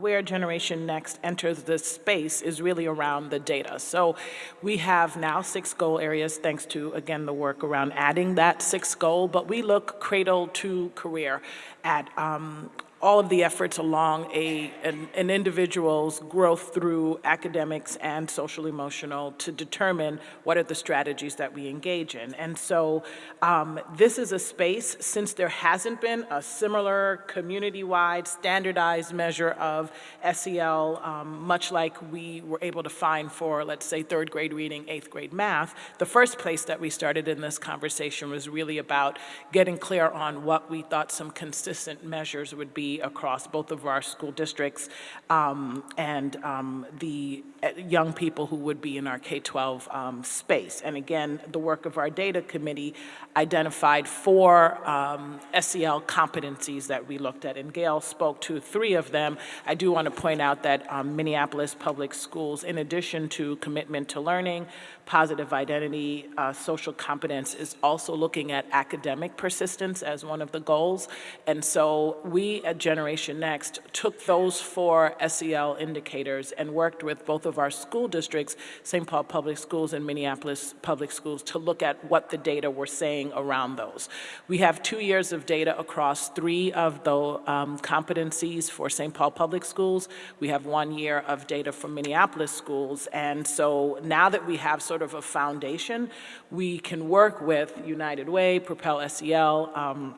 where Generation Next enters this space is really around the data. So we have now six goal areas thanks to, again, the work around adding that sixth goal, but we look cradle to career at um, all of the efforts along a, an, an, individual's growth through academics and social emotional to determine what are the strategies that we engage in. And so um, this is a space, since there hasn't been a similar community-wide standardized measure of SEL, um, much like we were able to find for, let's say, third grade reading, eighth grade math, the first place that we started in this conversation was really about getting clear on what we thought some consistent measures would be across both of our school districts um, and um, the young people who would be in our K-12 um, space. And again, the work of our data committee identified four um, SEL competencies that we looked at, and Gail spoke to three of them. I do want to point out that um, Minneapolis Public Schools, in addition to commitment to learning, positive identity, uh, social competence, is also looking at academic persistence as one of the goals. And so we at Generation Next took those four SEL indicators and worked with both of our school districts, St. Paul Public Schools and Minneapolis Public Schools, to look at what the data were saying around those. We have two years of data across three of the um, competencies for St. Paul Public Schools. We have one year of data from Minneapolis schools. And so now that we have sort of a foundation, we can work with United Way, Propel SEL, um,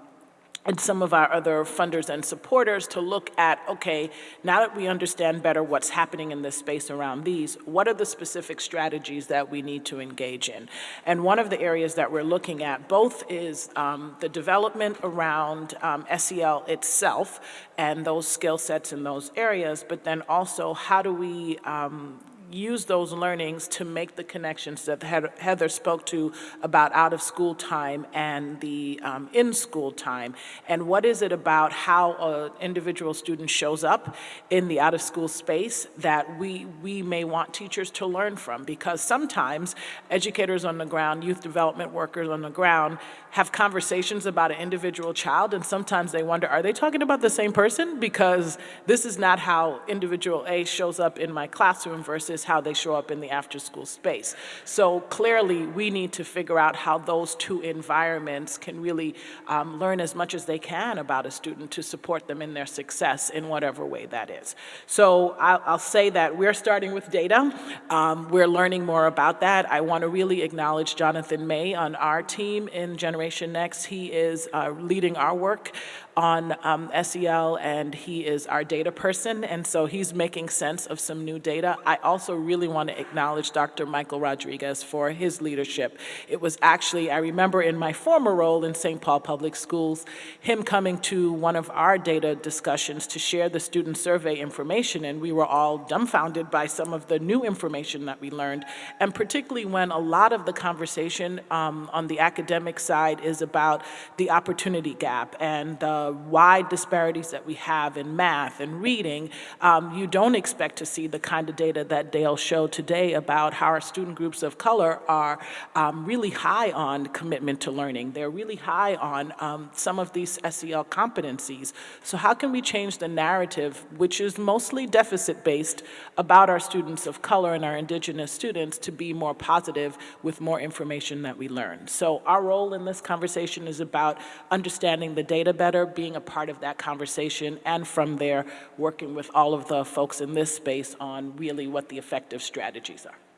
and some of our other funders and supporters to look at, okay, now that we understand better what's happening in this space around these, what are the specific strategies that we need to engage in? And one of the areas that we're looking at both is um, the development around um, SEL itself and those skill sets in those areas, but then also how do we um, use those learnings to make the connections that Heather spoke to about out of school time and the um, in school time. And what is it about how an individual student shows up in the out of school space that we, we may want teachers to learn from? Because sometimes educators on the ground, youth development workers on the ground have conversations about an individual child and sometimes they wonder, are they talking about the same person? Because this is not how individual A shows up in my classroom versus is how they show up in the after-school space. So clearly, we need to figure out how those two environments can really um, learn as much as they can about a student to support them in their success in whatever way that is. So I'll, I'll say that we're starting with data. Um, we're learning more about that. I want to really acknowledge Jonathan May on our team in Generation Next. He is uh, leading our work on um, SEL and he is our data person and so he's making sense of some new data. I also really want to acknowledge Dr. Michael Rodriguez for his leadership. It was actually, I remember in my former role in St. Paul Public Schools, him coming to one of our data discussions to share the student survey information and we were all dumbfounded by some of the new information that we learned and particularly when a lot of the conversation um, on the academic side is about the opportunity gap and the wide disparities that we have in math and reading, um, you don't expect to see the kind of data that Showed today about how our student groups of color are um, really high on commitment to learning. They're really high on um, some of these SEL competencies. So how can we change the narrative, which is mostly deficit-based, about our students of color and our indigenous students to be more positive with more information that we learn. So our role in this conversation is about understanding the data better, being a part of that conversation, and from there, working with all of the folks in this space on really what the effective strategies are.